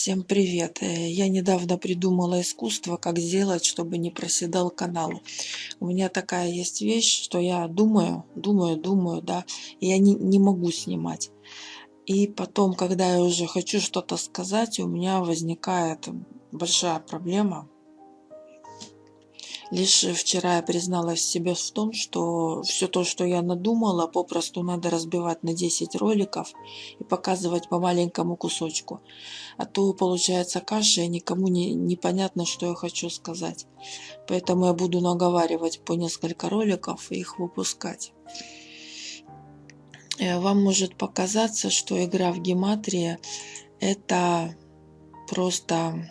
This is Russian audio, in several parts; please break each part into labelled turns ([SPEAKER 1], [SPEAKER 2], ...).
[SPEAKER 1] Всем привет! Э, Я недавно придумала искусство, как сделать, чтобы не проседал канал. У меня такая есть вещь, что я думаю, думаю, думаю, да, и я не, не могу снимать. И потом, когда я уже хочу что-то сказать, у меня возникает большая проблема. Лишь вчера я призналась себе в том, что все то, что я надумала, попросту надо разбивать на 10 роликов и показывать по маленькому кусочку. А то получается каша, и никому не, непонятно, что я хочу сказать. Поэтому я буду наговаривать по несколько роликов и их выпускать. Э, Вам может показаться, что игра в гематрии это просто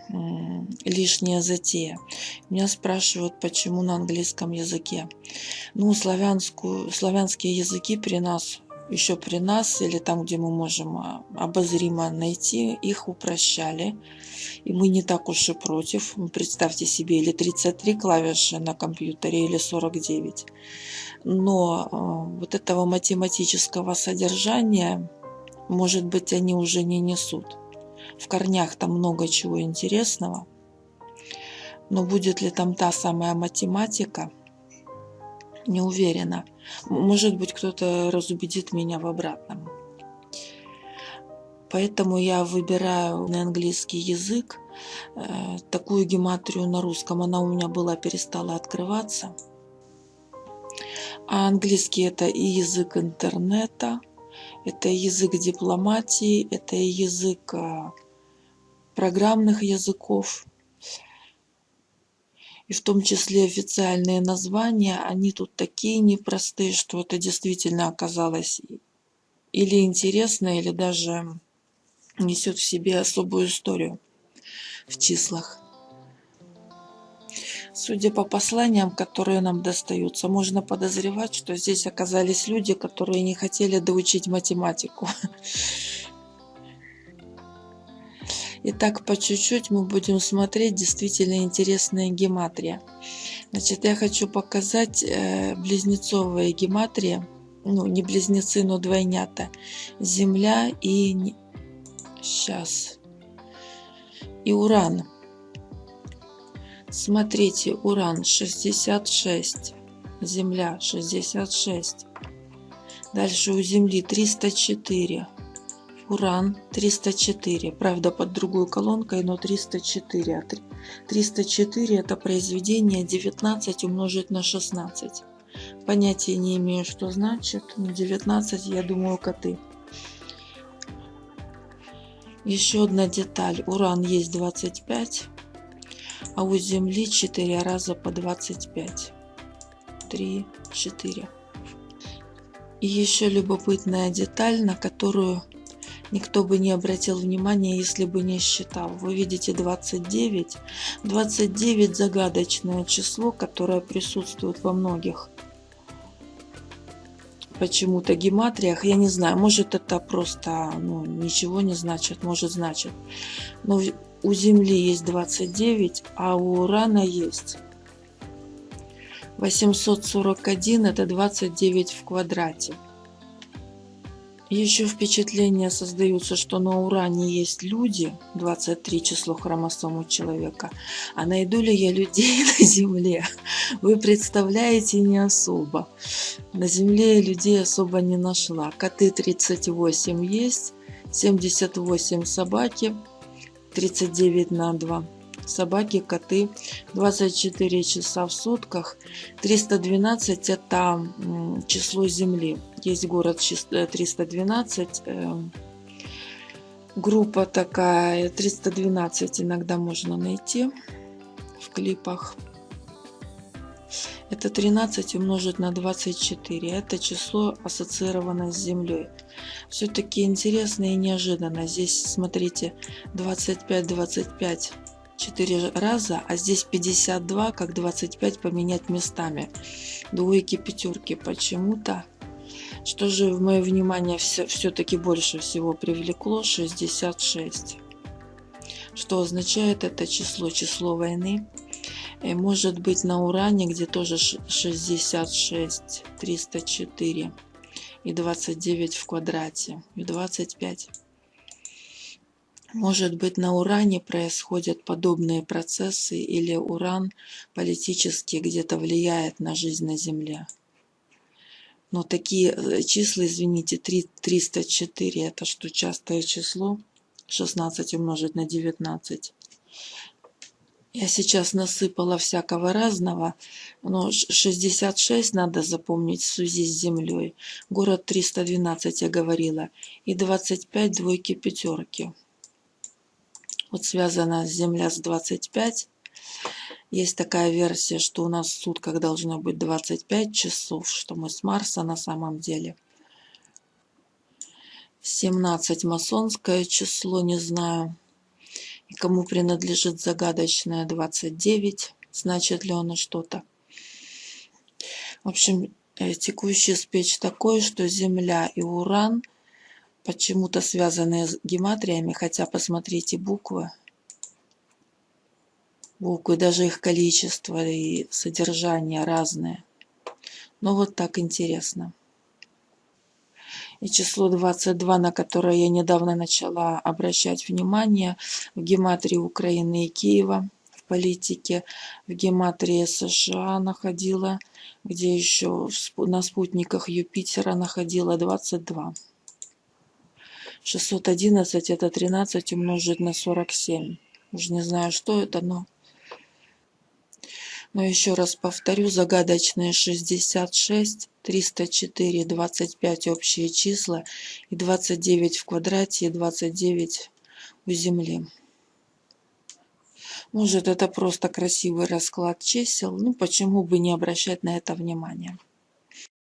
[SPEAKER 1] лишняя затея. Меня спрашивают, почему на английском языке. Ну, славянскую, славянские языки при нас, еще при нас, или там, где мы можем а, обозримо найти, их упрощали. И мы не так уж и против. Ну, Представьте себе, или 33 клавиши на компьютере, или 49. Но э, вот этого математического содержания, может быть, они уже не несут. В корнях там много чего интересного. Но будет ли там та самая математика, не уверена. Может быть, кто-то разубедит меня в обратном. Поэтому я выбираю на английский язык э, такую гематрию на русском. Она у меня была, перестала открываться. А английский это и язык интернета, это язык дипломатии, это язык а, программных языков, и в том числе официальные названия, они тут такие непростые, что это действительно оказалось или интересно, или даже несет в себе особую историю в числах. Судя по посланиям, которые нам достаются, можно подозревать, что здесь оказались люди, которые не хотели доучить математику. Итак, по чуть-чуть мы будем смотреть действительно интересная гематрия. Значит, я хочу показать э, близнецовые гематрии. Ну, не близнецы, но двойнята. Земля и... Сейчас. И Уран. Смотрите, Уран 66. Земля 66. Дальше у Земли 304. Уран 304. Правда, под другой колонкой, но 304. А три- 304 это произведение 19 умножить на 16. Понятия не имею, что значит. Но 19, я думаю, коты. Еще одна деталь. Уран есть 25, а у Земли 4 раза по 25. 3, 4. И еще любопытная деталь, на которую никто бы не обратил внимания, если бы не считал. Вы видите 29. 29 загадочное число, которое присутствует во многих почему-то гематриях. Я не знаю, может это просто ну, ничего не значит, может значит. Но у Земли есть 29, а у Урана есть 841, это 29 в квадрате. Еще впечатления создаются, что на Уране есть люди, 23 число хромосом у человека, а найду ли я людей на Земле? Вы представляете, не особо. На Земле людей особо не нашла. Коты 38 есть, 78 собаки, 39 на 2. Собаки, коты, 24 часа в сутках. 312 это число Земли. Есть город чис- э, 312, э, группа такая, 312 иногда можно найти в клипах. Это 13 умножить на 24. Это число ассоциировано с Землей. Все-таки интересно и неожиданно. Здесь, смотрите, 25, 25, 4 раза, а здесь 52, как 25 поменять местами. Двойки, пятерки. Почему-то. Что же в мое внимание все-таки больше всего привлекло? 66. Что означает это число? Число войны. И может быть на уране, где тоже ш- 66, 304 и 29 в квадрате, и 25. Может быть, на Уране происходят подобные процессы или Уран политически где-то влияет на жизнь на Земле. Но такие э, числа, извините, 3, 304 это что частое число, 16 умножить на 19. Я сейчас насыпала всякого разного, но 66 надо запомнить в связи с землей. Город 312 я говорила. И 25 двойки пятерки. Вот связана Земля с 25. Есть такая версия, что у нас в сутках должно быть 25 часов, что мы с Марса на самом деле. 17 масонское число, не знаю. И кому принадлежит загадочное 29, значит ли оно что-то. В общем, э, текущий спич такой, что Земля и Уран почему-то связаны с гематриями, хотя посмотрите буквы. Буквы, даже их количество и содержание разные. Но вот так интересно и число 22, на которое я недавно начала обращать внимание в гематрии Украины и Киева, в политике, в гематрии США находила, где еще на спутниках Юпитера находила 22. 611 это 13 умножить на 47. Уже не знаю, что это, но но еще раз повторю, загадочные 66, 304, 25 общие числа и 29 в квадрате и 29 у Земли. Может это просто красивый расклад чисел, ну почему бы не обращать на это внимание.